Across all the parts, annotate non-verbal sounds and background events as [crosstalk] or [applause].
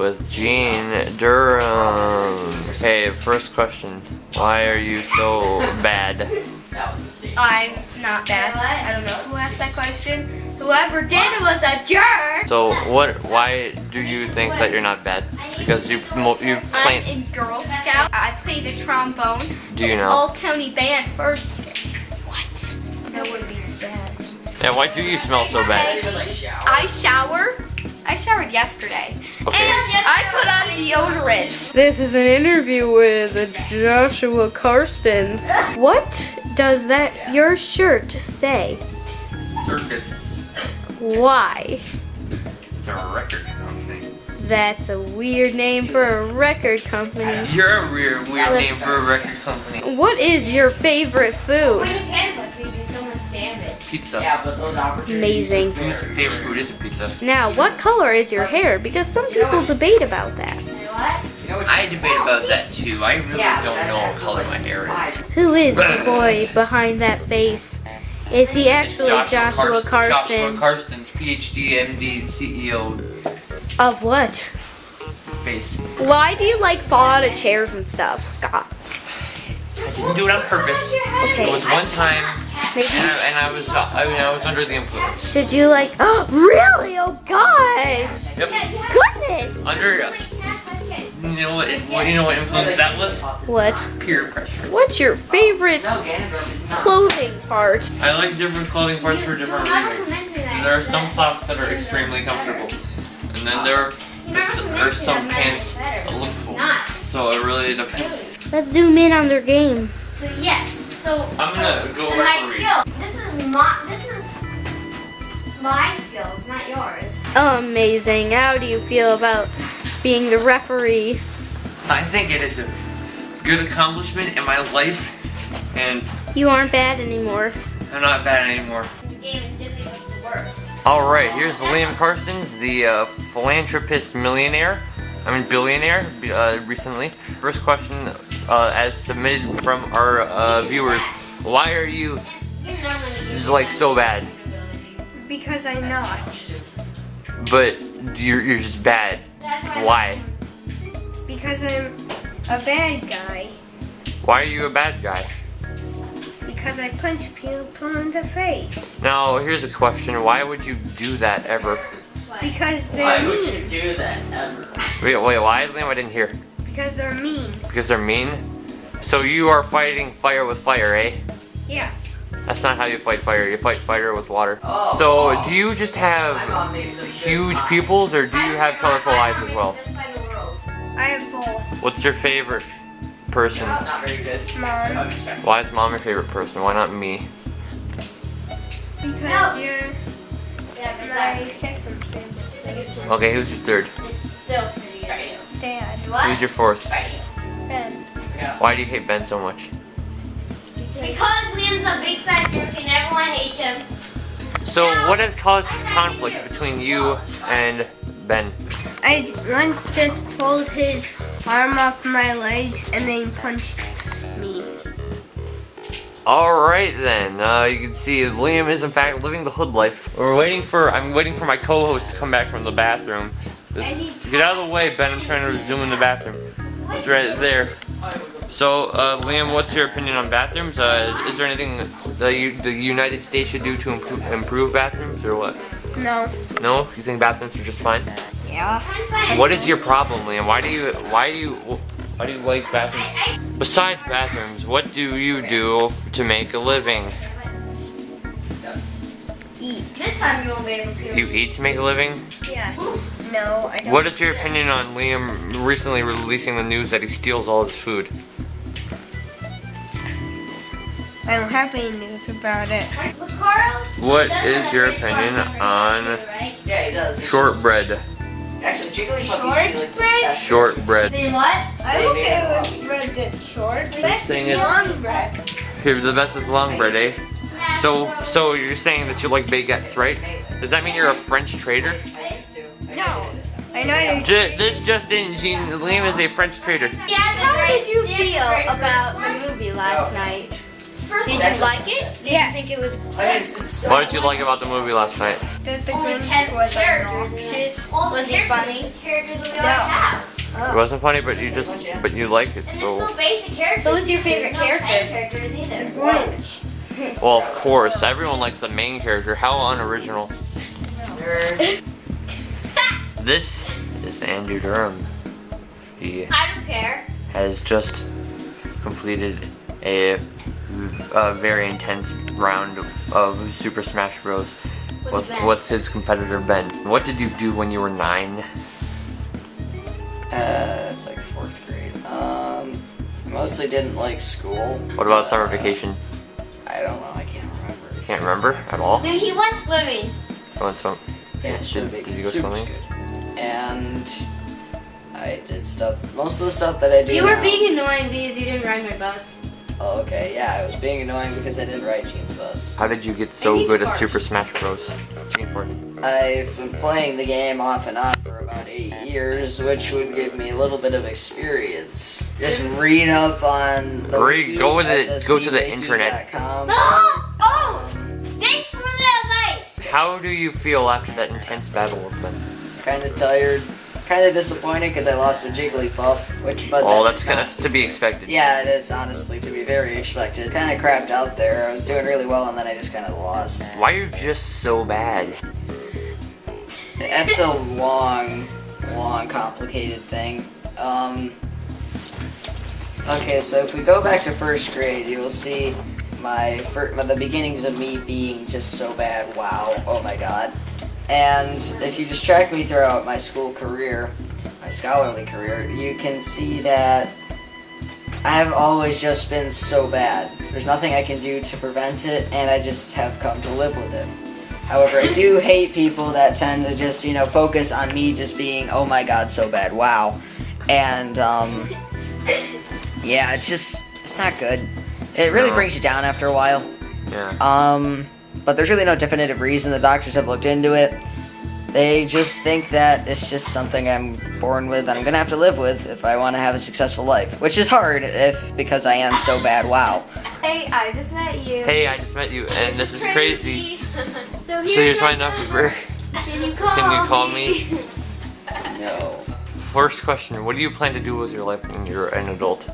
with Gene Durham. Hey, first question. Why are you so bad? I'm not bad. I don't know who asked that question. Whoever did was a jerk. So what? Why do you think that you're not bad? Because you you I'm play. in Girl Scout. I play the trombone. Do you know? All county band first. What? No one beats that. Yeah. Why do you smell so bad? I shower. I showered yesterday. Okay. And I put on deodorant. This is an interview with Joshua Karstens. What does that your shirt say? Circus. Why? It's a record company. That's a weird name for a record company. You're a weird, weird name for a record company. What is your favorite food? Pizza. Yeah, but those opportunities. Amazing. Whose favorite food is a pizza? Now, what color is your hair? Because some people debate about that. You know what I debate about that too. I really Yeah, don't know what color my hair is. Who is the [coughs] boy behind that face? Is he It's actually Joshua Karsten. Karstens? Joshua Karstens, PhD, MD, CEO, Of what? face. Why do you like fall out of chairs and stuff? God. I didn't do it on purpose. It was one time, Maybe. and I, and I was uh, I, mean, I was under the influence. Did you like? Oh, [gasps] really? Oh gosh. Yep. Goodness. Under. You know what? what you know what influence that was? What? Peer pressure. What's your favorite No, Ganondorf is not. clothing part? I like different clothing parts for different reasons. There are some socks that are extremely comfortable, and then there are, are some pants that look full. So it really depends. Let's zoom in on their game. So yes. So I'm gonna go my referee. skill. This is my. This is my skills, not yours. Amazing. How do you feel about being the referee? I think it is a good accomplishment in my life, and You aren't bad anymore. I'm not bad anymore. Game and was the worst. All right, here's Liam Karstens, the uh, philanthropist millionaire. I mean billionaire. Uh, recently, first question, uh, as submitted from our uh, viewers, why are you You're not gonna do like so bad? Because I'm not. But you're you're just bad. Why? Because I'm a bad guy. Why are you a bad guy? Because I punch people in the face. Now, here's a question. Why would you do that ever? Because they're Why would you do that ever? Wait, wait, why? Liam, I didn't hear. Because they're mean. Because they're mean? So you are fighting fire with fire, eh? Yes. That's not how you fight fire. You fight fire with water. Oh. So, do you just have mom makes some good huge pupils, or do you have colorful eyes as well? I have both. What's your favorite person? It's not very good. Mom. Why is mom your favorite person? Why not me? Because you're my second favorite. Okay, who's your third? It's still Dad. Who's your fourth? Ben. Why do you hate Ben so much? Because Liam's a big fat jerk and everyone hates him. So, what has caused this conflict between you and Ben? I once just pulled his arm off my legs and then punched me. Alright then, uh, you can see Liam is in fact living the hood life. We're waiting for, I'm waiting for my co-host to come back from the bathroom. Get out of the way, Ben, I'm trying to zoom in the bathroom. It's right there. So, uh, Liam, what's your opinion on bathrooms? Uh, is there anything that you, the United States should do to improve, improve bathrooms, or what? No. No? You think bathrooms are just fine? Yeah. What is your problem, Liam? Why do you, why do you, why do you like bathrooms? Besides bathrooms, what do you do to make a living? Eat. This time you won't be able to. Do you eat to make a living? Yeah. No, I don't. What is your opinion on Liam recently releasing the news that he steals all his food? I don't have any news about it. Look, Carl. What does is have your opinion on right? Yeah, he does. It's shortbread? Actually, Jigglypuff used to be like the Shortbread? best. Shortbread. Then what? I'm okay with bread that's short. Best saying is it's- long bread. Here, the best is long bread, eh? So, so you're saying that you like baguettes, right? Does that mean you're a French trader? I used to. No. never did. I know you. J- this just in, Gene, Liam is a French trader. Yeah, How did you feel about the movie last night? First Did you like it? Did you think it was I mean, it's, it's so What did you like about the movie last night? the that the Only 10 was characters. obnoxious? All Was he characters- funny? Characters that we No. have. It wasn't funny, but you just, but you liked it, so. they're so basic characters. Who's your favorite no character? characters either. Grinch. Well, of course, everyone likes the main character. How unoriginal. This is Andrew Durham. He I don't care. has just completed a, a very intense round of Super Smash Bros. with, Ben. with his competitor Ben. What did you do when you were nine? Uh, it's like fourth grade. Um, mostly didn't like school. What about summer Uh, vacation? I don't know. I can't remember. You can't remember at all? No, he went swimming. You went swim- Yeah, Did- summer did you go vacation was swimming? good. And I did stuff. Most of the stuff that I do. You were now- being annoying because you didn't ride my bus. Oh, okay. Yeah, I was being annoying because I didn't ride Gene's bus. How did you get so good at. Super Smash Bros? Gene farted. I've been playing the game off and on for about eight years, which would give me a little bit of experience. Just read up on the Read- wiki, go with it- go to the SSBwiki.com. internet. [gasps] oh! Thanks for the advice! How do you feel after that intense battle with Ben? Kind of tired, kind of disappointed because I lost with Jigglypuff, which but Oh, that's, that's not- that's to be expected. Yeah, it is honestly to be very expected. Kind of crapped out there. I was doing really well and then I just kind of lost. Why are you just so bad? That's a long, long, complicated thing. Um. Okay, so if we go back to first grade, you will see my fir- the beginnings of me being just so bad. Wow! Oh my God! And if you just track me throughout my school career, my scholarly career, you can see that I have always just been so bad. There's nothing I can do to prevent it, and I just have come to live with it. However, I do [laughs] hate people that tend to just, you know, focus on me just being, oh my god, so bad, wow. And, um, yeah, it's just, it's not good. It really No. brings you down after a while. Yeah. Um, but there's really no definitive reason. The doctors have looked into it. They just think that it's just something I'm born with and I'm gonna have to live with if I want to have a successful life, which is hard if because I am so bad. Wow. Hey, I just met you. Hey, I just met you, and this is crazy. [laughs] So So here's you're my my number. Can you call Can you call me? No. First question: What do you plan to do with your life when you're an adult?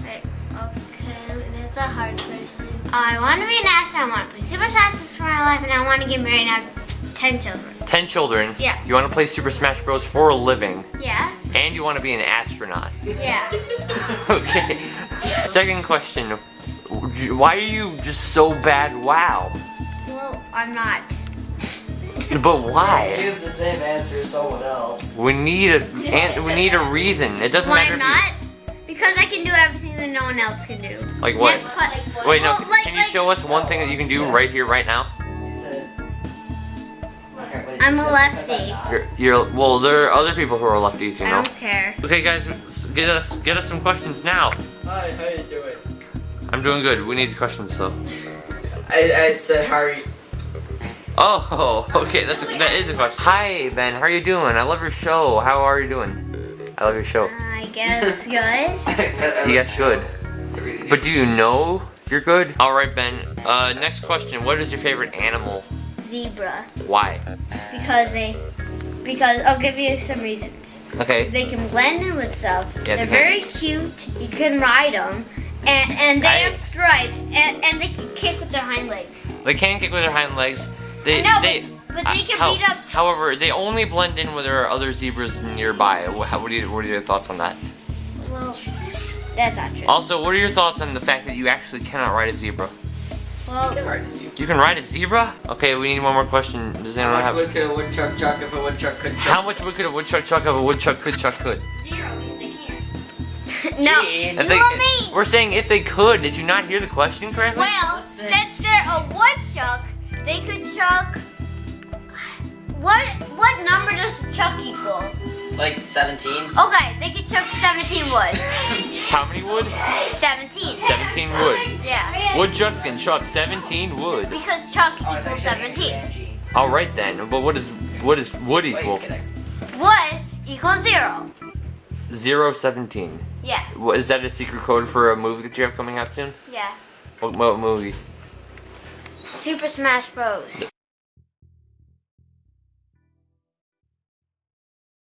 Okay, that's a hard question. I want to be an astronaut. I want to play Super Smash Bros. for my life, and I want to get married and have 10 children. Ten children. Yeah. You want to play Super Smash Bros. for a living, Yeah? and you want to be an astronaut. Yeah. [laughs] okay. Second question: Why are you just so bad? Wow. Well, I'm not. [laughs] But why? Use the same answer as someone else. We need a and we need a reason. It doesn't Why matter. if not? Because I can do everything that no one else can do. Like what? Next que- Wait, no. Well, like- can you like- show us one thing that you can do right here, right now? Said- Okay, what did I'm a lefty. You're, you're well. There are other people who are lefties, you know. I don't care. Okay, guys, get us get us some questions now. Hi, how you doing? I'm doing good. We need questions though. I, I said how are you? Oh, [laughs] okay, that's a, that is a question. Hi, Ben. How are you doing? I love your show. How are you doing? I love your show. I guess [laughs] good. you guess good. But do you know you're good? All right, Ben. Uh, next question. What is your favorite animal? Zebra. Why? Because they, because I'll give you some reasons. Okay. They can blend in with stuff. Yeah, They're they very cute. You can ride them. And, and they I- have stripes. And, and they can kick with their hind legs. They can kick with their hind legs. They, I know, they, but, but they uh, can how- beat up. However, they only blend in when there are other zebras nearby. What, what, are you, what are your thoughts on that? Well, that's not true. Also, what are your thoughts on the fact that you actually cannot ride a zebra? Well, You can ride a zebra? Okay, we need one more question. Does anyone How much have? wood could a woodchuck chuck if a woodchuck could How much wood could a woodchuck chuck if a woodchuck could chuck could? zero because they can't. [laughs] no. Gene. If You and they, me. we're saying if they could. Did you not hear the question correctly? Well, Listen. since they're a woodchuck, they could chuck. What what number does chuck equal? Like 17? Okay, they could chuck 17 wood. [laughs] How many wood? 17. 17 wood. Yeah. Woodchucks can chuck 17 wood. Because chuck Oh, equals thought you said 17. All right then. But what is what is wood Wait, equal? can I- Wood equals zero. Zero seventeen. Yeah. What is that a secret code for a movie that you have coming out soon? Yeah. What, what movie? Super Smash Bros.